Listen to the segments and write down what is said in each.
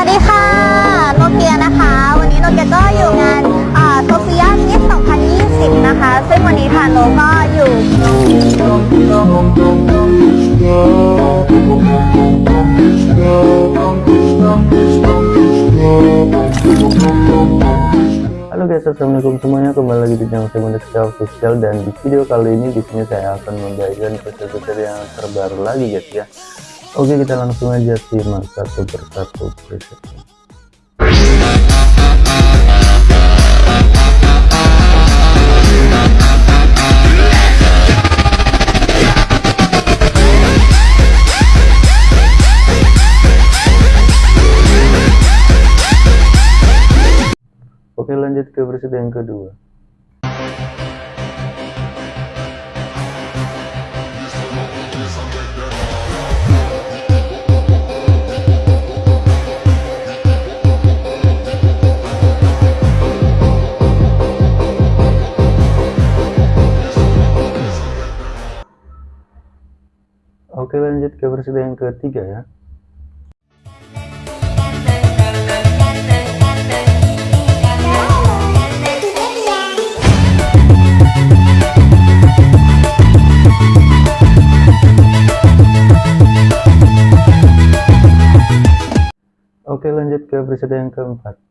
วัสดีค่ะ โนเกียนะคะ วันนี้โนเกียก็อยู่งานโซเฟียมิส2020 นะคะ ซึ่งวันนี้ค่ะโนก็อยู่ Halo guys, assalamualaikum semuanya. Kembali lagi di channel saya secara official dan di video kali ini di sini saya akan membagikan preset-preset yang terbaru lagi guys ya. Oke, kita langsung aja simak satu persatu presetnya. Oke lanjut ke versi yang kedua Oke lanjut ke versi yang ketiga ya. Oke lanjut ke preset yang keempat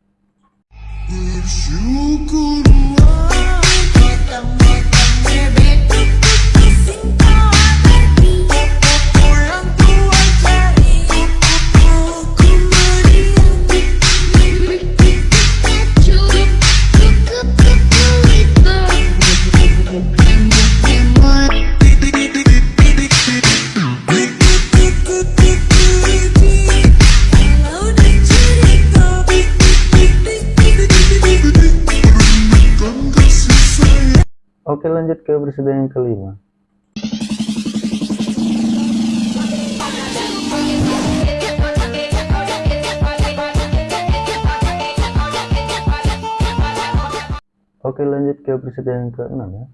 Oke lanjut ke presiden yang kelima. Oke lanjut ke presiden yang keenam ya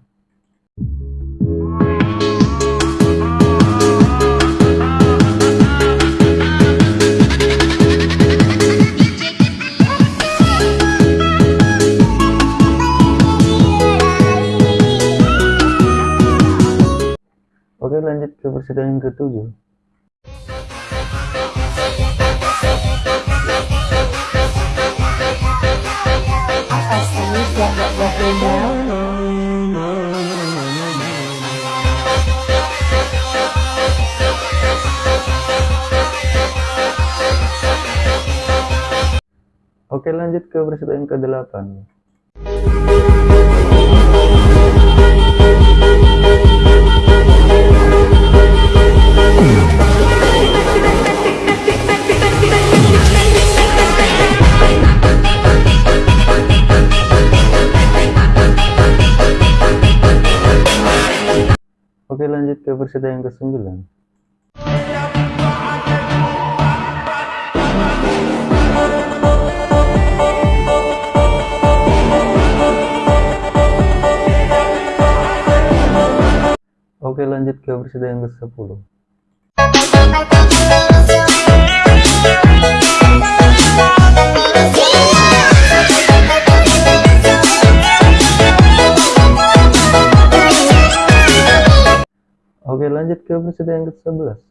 lanjut ke presiden yang ketujuh? Oke lanjut ke presiden yang ke-8 lanjut ke presiden yang ke-9 Oke lanjut ke presiden yang ke-10 presiden yang ke-11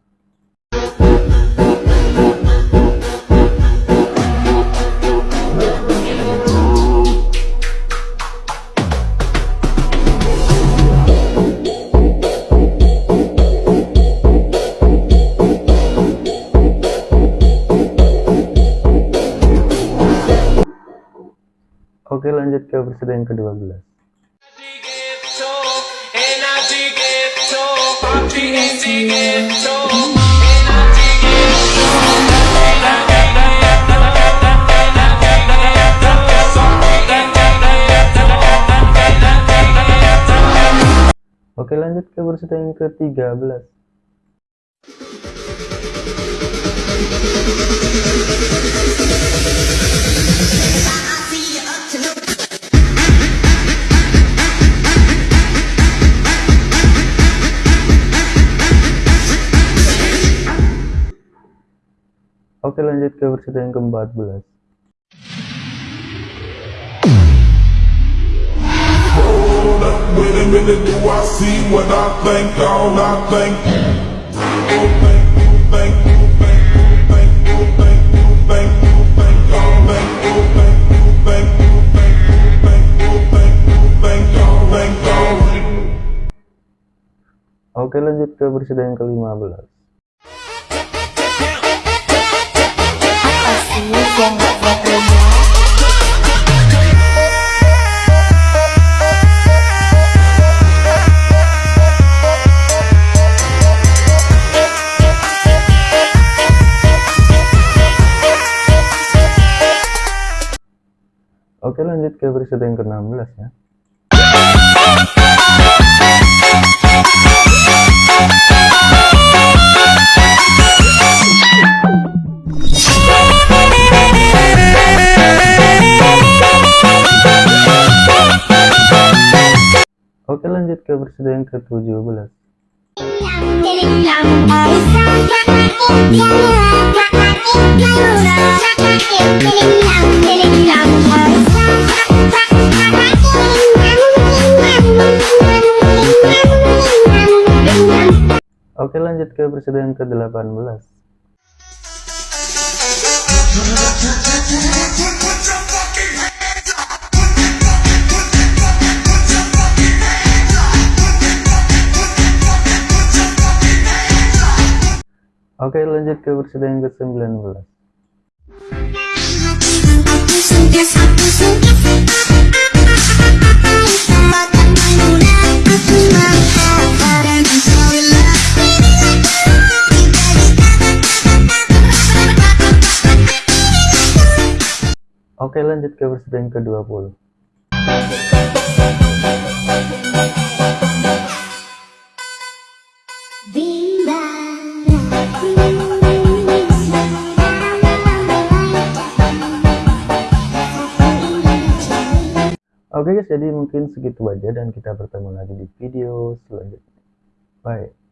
Oke lanjut ke presiden yang ke-12 Oke lanjut ke presiden yang ke-13. Oke lanjut ke berita yang ke-14 minute, do I see what I think? All I think. You think, you think, you think, you think, you think, you think, you think, all think, you think, you think, you think, you think, you think, you think, all think, all think. Oke lanjut ke yang ke-15 Apa sih yang gak Oke lanjut ke berita yang ke-16 ya. Oke lanjut ke berita yang ke-17 Oke lanjut ke yang ke-18 Oke lanjut ke yang ke-19 Oke lanjut ke yang ke-20 Oke guys jadi mungkin segitu aja dan kita bertemu lagi di video selanjutnya. Bye